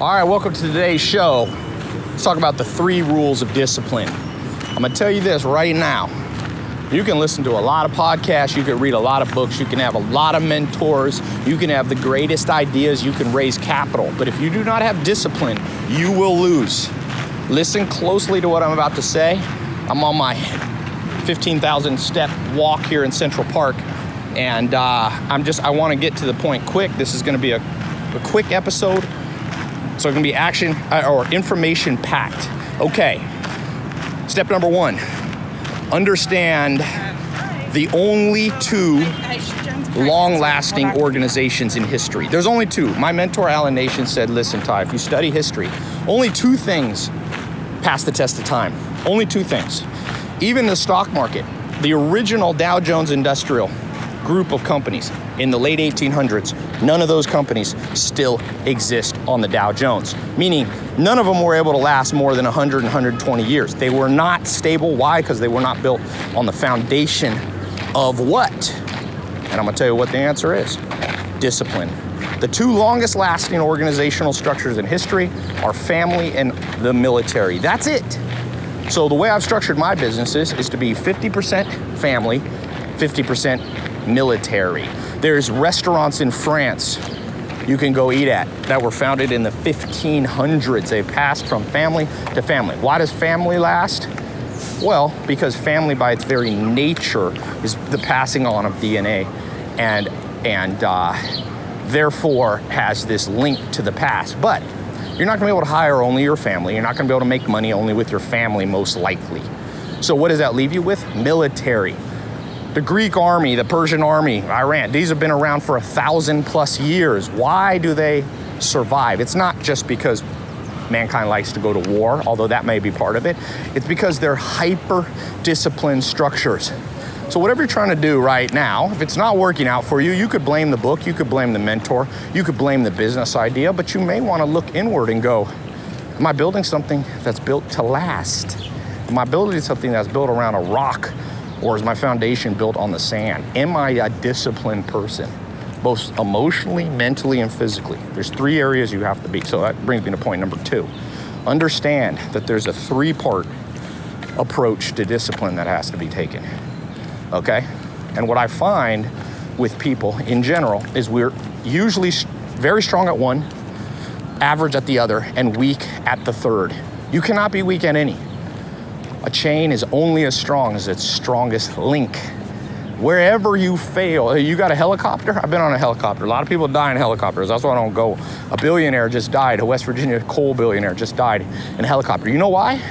All right, welcome to today's show. Let's talk about the three rules of discipline. I'm gonna tell you this right now. You can listen to a lot of podcasts, you can read a lot of books, you can have a lot of mentors, you can have the greatest ideas, you can raise capital. But if you do not have discipline, you will lose. Listen closely to what I'm about to say. I'm on my 15,000 step walk here in Central Park, and uh, I'm just, I wanna get to the point quick. This is gonna be a, a quick episode so it's gonna be action uh, or information packed. Okay, step number one understand the only two long lasting organizations in history. There's only two. My mentor, Allan Nation, said listen, Tai, if you study history, only two things pass the test of time. Only two things. Even the stock market, the original Dow Jones Industrial group of companies in the late 1800s, none of those companies still exist on the Dow Jones, meaning none of them were able to last more than 100 and 120 years. They were not stable. Why? Because they were not built on the foundation of what? And I'm gonna tell you what the answer is discipline. The two longest lasting organizational structures in history are family and the military. That's it. So the way I've structured my businesses is to be 50% family, 50% military. There's restaurants in France you can go eat at that were founded in the 1500s. They passed from family to family. Why does family last? Well, because family by its very nature is the passing on of DNA and, and uh, therefore has this link to the past. But you're not gonna be able to hire only your family. You're not gonna be able to make money only with your family, most likely. So what does that leave you with? Military. The Greek army, the Persian army, Iran, these have been around for a thousand plus years. Why do they survive? It's not just because mankind likes to go to war, although that may be part of it. It's because they're hyper disciplined structures. So, whatever you're trying to do right now, if it's not working out for you, you could blame the book, you could blame the mentor, you could blame the business idea, but you may want to look inward and go, Am I building something that's built to last? Am I building something that's built around a rock or is my foundation built on the sand? Am I a disciplined person? Both emotionally, mentally, and physically. There's three areas you have to be. So that brings me to point number two. Understand that there's a three part approach to discipline that has to be taken. Okay? And what I find with people in general is we're usually very strong at one, average at the other, and weak at the third. You cannot be weak at any. A chain is only as strong as its strongest link. Wherever you fail, you got a helicopter? I've been on a helicopter. A lot of people die in helicopters. That's why I don't go. A billionaire just died, a West Virginia coal billionaire just died in a helicopter. You know why?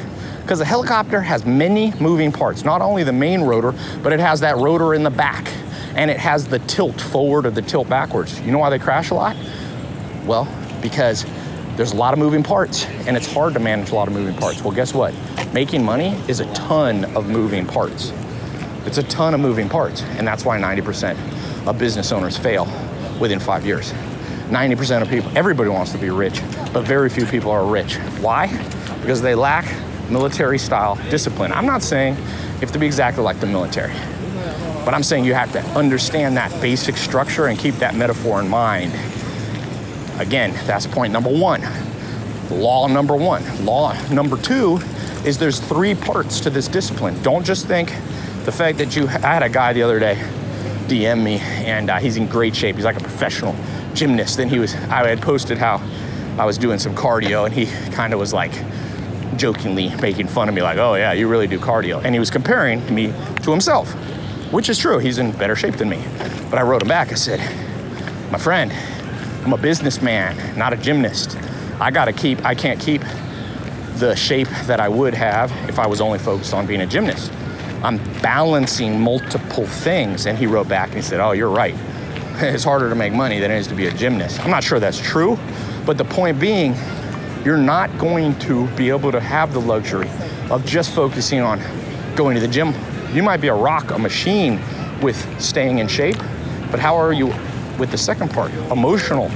Because a helicopter has many moving parts, not only the main rotor, but it has that rotor in the back and it has the tilt forward or the tilt backwards. You know why they crash a lot? Well, because there's a lot of moving parts and it's hard to manage a lot of moving parts. Well, guess what? Making money is a ton of moving parts. It's a ton of moving parts, and that's why 90% of business owners fail within five years. 90% of people, everybody wants to be rich, but very few people are rich. Why? Because they lack military style discipline. I'm not saying you have to be exactly like the military, but I'm saying you have to understand that basic structure and keep that metaphor in mind. Again, that's point number one. Law number one. Law number two is there's three parts to this discipline. Don't just think the fact that you, I had a guy the other day DM me and uh, he's in great shape. He's like a professional gymnast. Then he was, I had posted how I was doing some cardio and he kind of was like jokingly making fun of me like, oh yeah, you really do cardio. And he was comparing me to himself, which is true. He's in better shape than me. But I wrote him back. I said, my friend, I'm a businessman, not a gymnast. I gotta keep, I can't keep the shape that I would have if I was only focused on being a gymnast. I'm balancing multiple things. And he wrote back and he said, Oh, you're right. It's harder to make money than it is to be a gymnast. I'm not sure that's true, but the point being, you're not going to be able to have the luxury of just focusing on going to the gym. You might be a rock, a machine with staying in shape, but how are you with the second part? Emotional.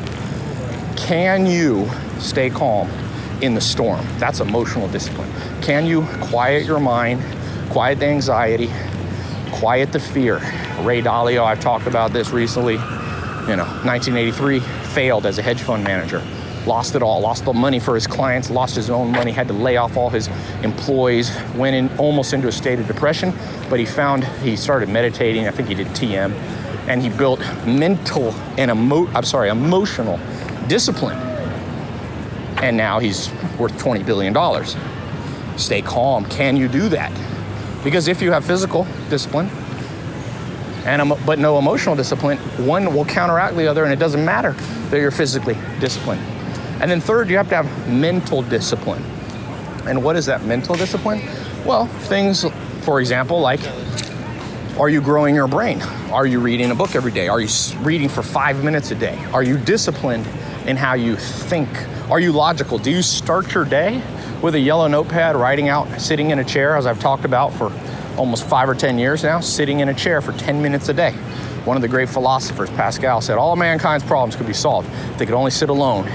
Can you stay calm in the storm? That's emotional discipline. Can you quiet your mind quiet the anxiety, quiet the fear. Ray Dalio, I've talked about this recently. You know, 1983, failed as a hedge fund manager. lost it all, lost the money for his clients, lost his own money, had to lay off all his employees, went in almost into a state of depression. But he found he started meditating. I think he did TM, and he built mental and emo- I'm sorry, emotional discipline. And now he's worth 20 billion dollars. Stay calm. Can you do that? Because if you have physical discipline, and but no emotional discipline, one will counteract the other, and it doesn't matter that you're physically disciplined. And then third, you have to have mental discipline. And what is that mental discipline? Well, things, for example, like are you growing your brain? Are you reading a book every day? Are you reading for five minutes a day? Are you disciplined in how you think? Are you logical? Do you start your day with a yellow notepad, writing out, sitting in a chair, as I've talked about for almost five or 10 years now, sitting in a chair for 10 minutes a day. One of the great philosophers, Pascal, said all mankind's problems could be solved if they could only sit alone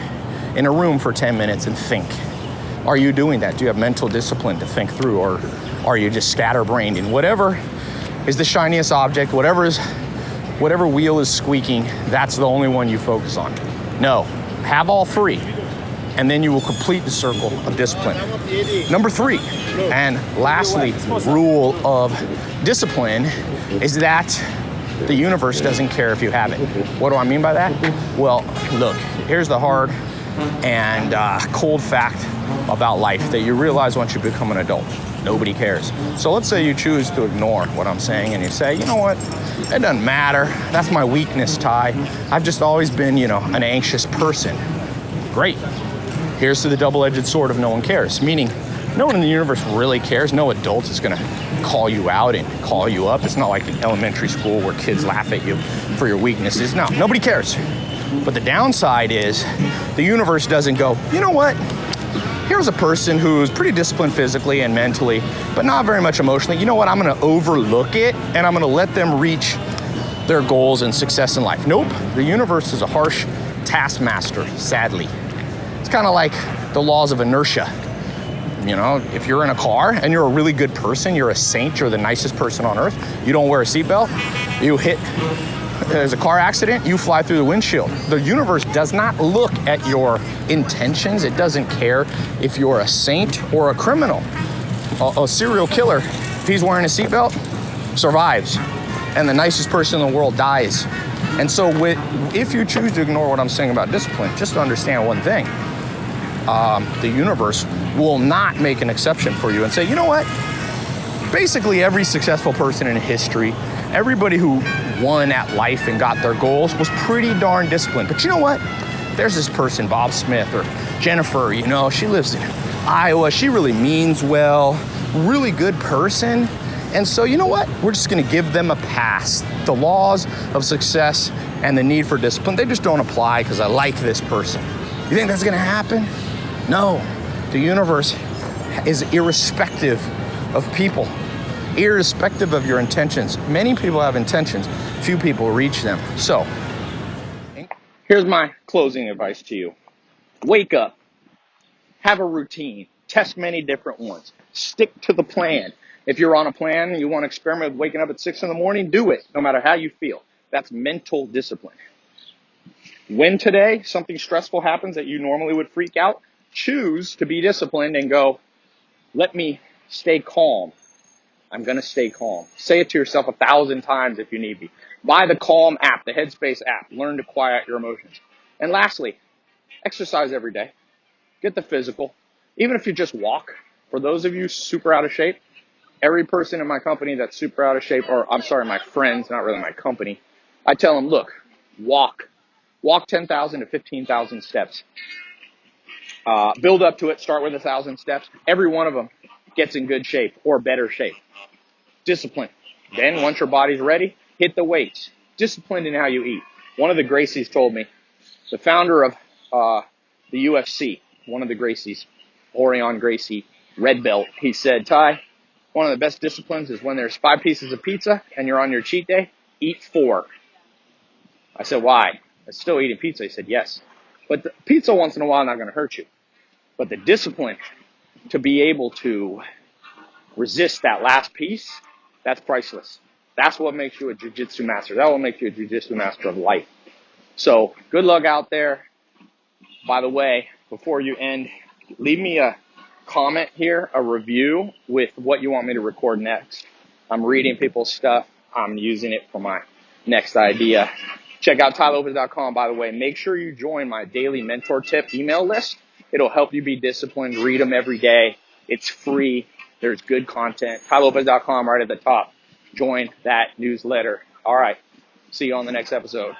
in a room for 10 minutes and think. Are you doing that? Do you have mental discipline to think through, or are you just scatterbrained in whatever is the shiniest object, whatever is whatever wheel is squeaking, that's the only one you focus on? No, have all three and then you will complete the circle of discipline. Number three, and lastly, rule of discipline is that the universe doesn't care if you have it. What do I mean by that? Well, look, here's the hard and uh, cold fact about life that you realize once you become an adult. Nobody cares. So let's say you choose to ignore what I'm saying and you say, you know what, it doesn't matter. That's my weakness, Tai. I've just always been, you know, an anxious person. Great. Here's to the double edged sword of no one cares, meaning no one in the universe really cares. No adult is going to call you out and call you up. It's not like in elementary school where kids laugh at you for your weaknesses. No, nobody cares. But the downside is the universe doesn't go, you know what? Here's a person who's pretty disciplined physically and mentally, but not very much emotionally. You know what? I'm going to overlook it and I'm going to let them reach their goals and success in life. Nope. The universe is a harsh taskmaster, sadly kind of like the laws of inertia. You know, if you're in a car and you're a really good person, you're a saint, you're the nicest person on earth, you don't wear a seatbelt, you hit, there's a car accident, you fly through the windshield. The universe does not look at your intentions, it doesn't care if you're a saint or a criminal. A, a serial killer, if he's wearing a seatbelt, survives, and the nicest person in the world dies. And so, with, if you choose to ignore what I'm saying about discipline, just to understand one thing um, the universe will not make an exception for you and say, you know what? Basically, every successful person in history, everybody who won at life and got their goals was pretty darn disciplined. But you know what? There's this person, Bob Smith or Jennifer, you know, she lives in Iowa. She really means well, really good person. And so, you know what? We're just gonna give them a pass. The laws of success and the need for discipline, they just don't apply because I like this person. You think that's gonna happen? No, the universe is irrespective of people, irrespective of your intentions. Many people have intentions, few people reach them. So, here's my closing advice to you wake up, have a routine, test many different ones, stick to the plan. If you're on a plan, and you want to experiment with waking up at six in the morning, do it, no matter how you feel. That's mental discipline. When today something stressful happens that you normally would freak out, choose to be disciplined and go, let me stay calm. I'm going to stay calm. Say it to yourself a thousand times if you need be. Buy the Calm app, the Headspace app. Learn to quiet your emotions. And lastly, exercise every day. Get the physical. Even if you just walk, for those of you super out of shape, every person in my company that's super out of shape, or I'm sorry, my friends, not really my company, I tell them, look, walk. Walk 10,000 to 15,000 steps. Uh, build up to it. Start with a thousand steps. Every one of them gets in good shape or better shape. Discipline. Then once your body's ready, hit the weights. Disciplined in how you eat. One of the Gracies told me, the founder of uh, the UFC, one of the Gracies, Rorion Gracie, red belt, he said, Tai, one of the best disciplines is when there's five pieces of pizza and you're on your cheat day, eat four. I said, why? I'm still eating pizza. He said, yes. But the pizza once in a while not going to hurt you. But the discipline to be able to resist that last piece, that's priceless. That's what makes you a jujitsu master. That will make you a jujitsu master of life. So good luck out there. By the way, before you end, leave me a comment here, a review with what you want me to record next. I'm reading people's stuff. I'm using it for my next idea. Check out tailopez.com, by the way. Make sure you join my daily mentor tip email list. It'll help you be disciplined. Read them every day. It's free. There's good content. tailopez.com right at the top. Join that newsletter. All right. See you on the next episode.